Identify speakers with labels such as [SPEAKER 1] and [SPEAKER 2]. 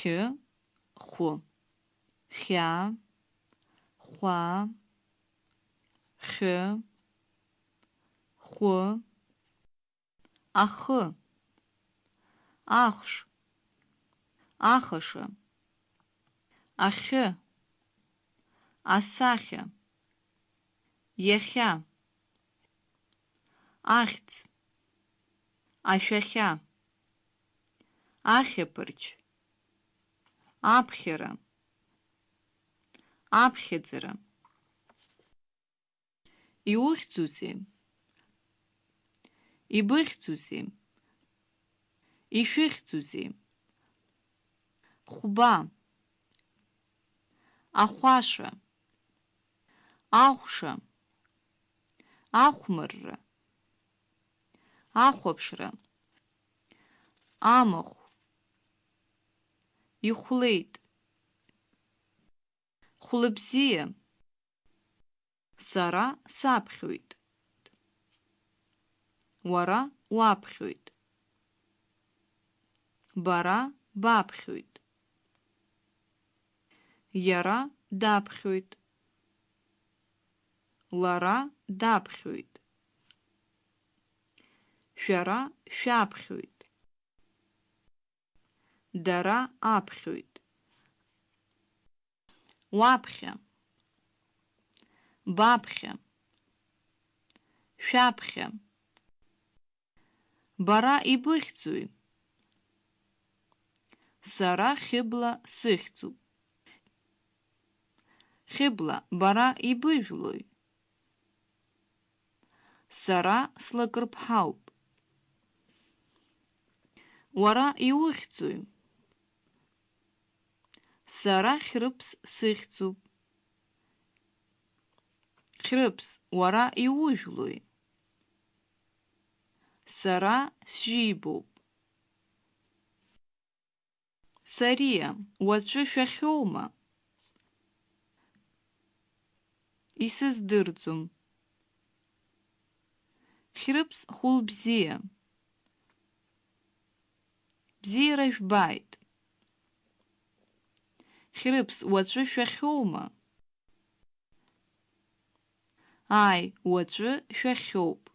[SPEAKER 1] хьы, хәы, хьа, хәа, хьы, хәы, ахы, ахш, ахыша, ахьы, асахьа, иахьа, ахьӡ, ашәахьа, ахьаԥарч, аԥхьара, аԥхьаӡара. Иухьӡузеи? Ибыхьӡузеи? Ишәыхьӡузеи? Хәба, ахәаша, ахәша, ахәмарра, ахәаԥшра, амахә, ихәлеит, хәлыбзиа, сара саԥхьоит, уара уаԥхьоит, бара баԥхьоит, иара даԥхьоит, лара даԥхьоит, шәара шәаԥхьоит, дара аԥхьоит, уаԥхьа, баԥхьа, шәаԥхьа, бара ибыхьӡои? Сара Хьыбла сыхьӡуп. Хьыбла, бара ибыжәлои? Сара слакрыԥҳауп. Уара иухьӡои? Сара Хьрыԥс сыхьӡуп. Хьрыԥс, уара иужәлои? Сара сжьибоуп. Сариа, уаҵәы шәахьоума? Исыздырӡом. Хьрыԥс хәылбзиа. Бзиара жәбааит. Хьрыԥс, уаҵәы шәахьоума? Ааи, уаҵәы шәахьоуп.